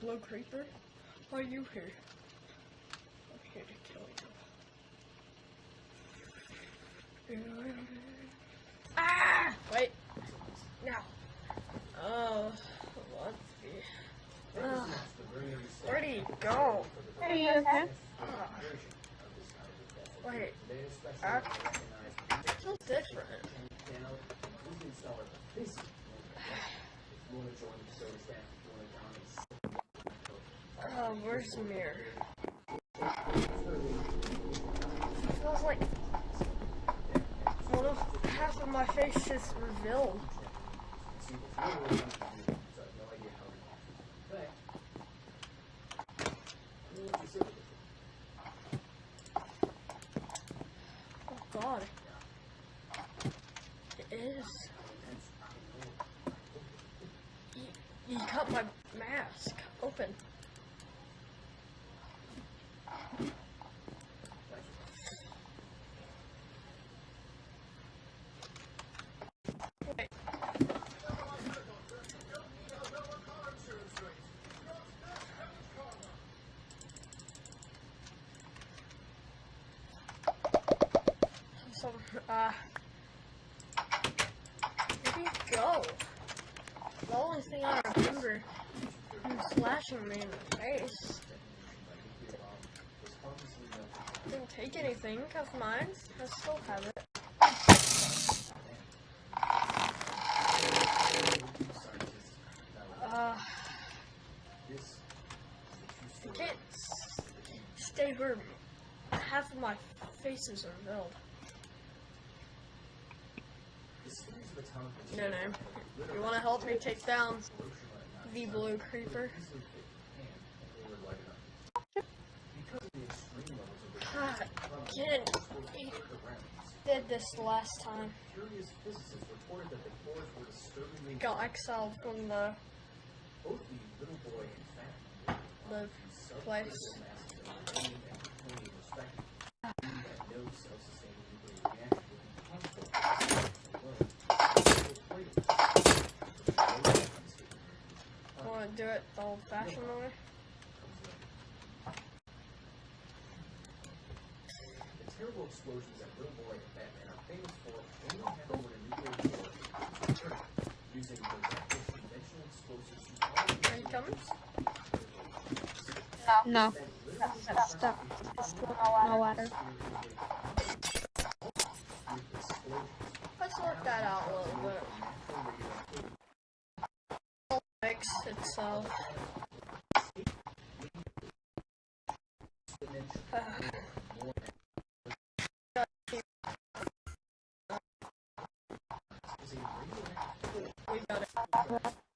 Hello, creeper. Why are you here? I'm here to kill you. Ah! Wait. Now. Oh, let's see. Ugh. Where'd he go? Are you okay? Wait. Actually, feels different. Oh, where's the mirror? Feels like of half of my face is revealed. Oh God, it is. You, you cut my mask open. Wait. Uh, where'd he go? The only thing I remember him slashing me in the face. Didn't take anything of mine. I still have it. Uh, I can't stay where half of my faces are revealed. No, no. You want to help me take down the blue creeper? Ah, Again, he did this last time. Got exiled from the the place. I want to do it the old-fashioned way. The terrible explosions that Little Boy and Fat Man are famous for only happen when a nuclear war is occurring. Using directed conventional explosives you already Are you coming? No. Stuck. No water. Let's work that out a little bit. Got it.